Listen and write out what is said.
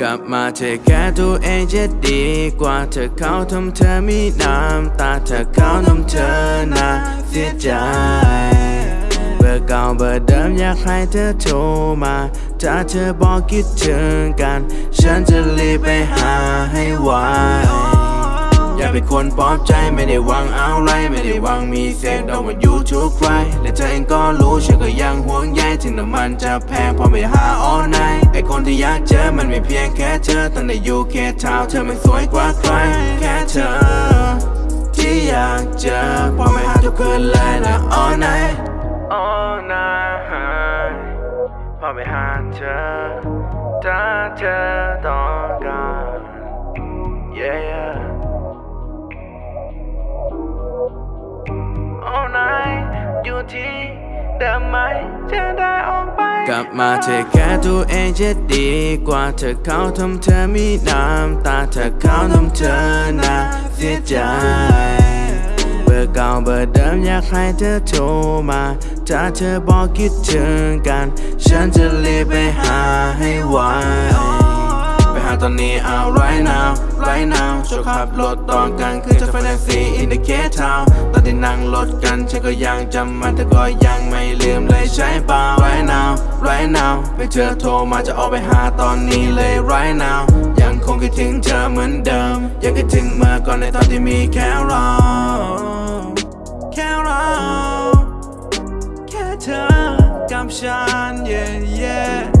กลับมาเธอแค่ตัวเองจะดีกว่าเธอเขาทำเธอมีน้ำตาเธอเขาทำเธอน่าเสียใจเบอร์เก่าเบอร์เดิมอยากให้เธอโทรมาถ้าเธอบอกคิดถึงกัน ฉันจะรีบไปหาให้ไวอย่าเป็นคนปลอบใจไม่ได้หวังเอาไรไม่ได้หวังมีเศษดอกว่าอยู่ทุกใครและเธอเองก็รู้ฉันก็ยังห่วงใยถึงน้ำมันจะแพงพอไม่หา all night ไอน มันไม่เพียงแค่เธอตั้งแต่อยู่แค่เท้าเธอไม่สวยกว่าใครแค่เธอ ที่อยากเจอพอไม่หาทุกคืนเลยนะ all night all night พอไม่หาเธอถ้าเธอต้องการ yeah all night อยู่ที่ เดิมไหมจะได้ออกไป กลับมาเธอแค่ตัวเองจะดีกว่าเธอเขาทำเธอมีน้ำตาเธอเขาทำเธอน่าเสียใจเบอร์เก่าเบอร์เดิมอยากให้เธอโทรมาถ้าเธอบอกคิดถึงกัน ฉันจะรีบไปหาให้ไวไปหาตอนนี้เอา right now right now ช่วยขับรถตอนกลางคืนจะไฟแท็กซี่ in the Cape Town นั่งรถกันฉันก็ยังจำมันแต่ก็ยังไม่ลืมเลยใช่เปล่า right now right now ไปเธอโทรมาจะออกไปหาตอนนี้เลย right now ยังคงคิดถึงเธอเหมือนเดิม ยังคิดถึงเมื่อก่อนในตอนที่มีแค่เราแค่เราแค่เธอกับฉัน yeah yeah